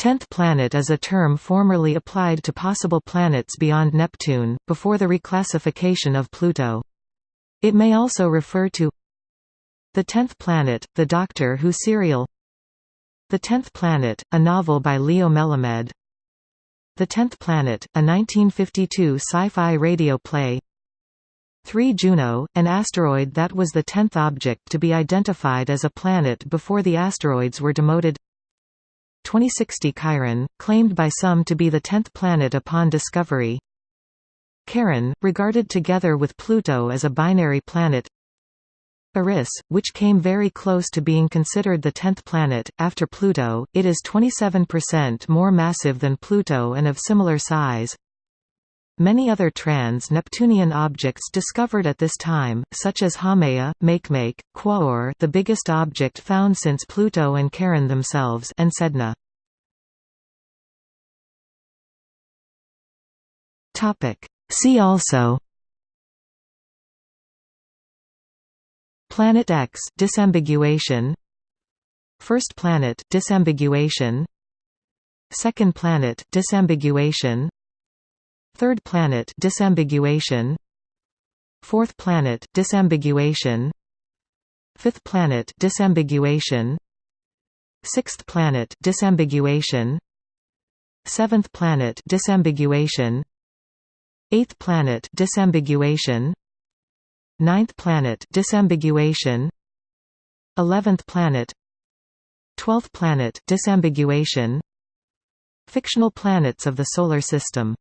Tenth planet is a term formerly applied to possible planets beyond Neptune, before the reclassification of Pluto. It may also refer to The Tenth Planet, the Doctor Who serial. The Tenth Planet, a novel by Leo Melamed. The Tenth Planet, a 1952 sci-fi radio play. 3 Juno, an asteroid that was the tenth object to be identified as a planet before the asteroids were demoted 2060 Chiron, claimed by some to be the tenth planet upon discovery. Charon, regarded together with Pluto as a binary planet. Eris, which came very close to being considered the tenth planet, after Pluto, it is 27% more massive than Pluto and of similar size Many other trans-Neptunian objects discovered at this time, such as Haumea, Makemake, Quaoar the biggest object found since Pluto and Charon themselves and Sedna. See also Planet X disambiguation First planet disambiguation Second planet disambiguation Third planet disambiguation Fourth planet disambiguation Fifth planet disambiguation Sixth planet disambiguation Seventh planet disambiguation Eighth planet disambiguation Ninth planet disambiguation Eleventh planet Twelfth planet disambiguation Fictional planets of the Solar System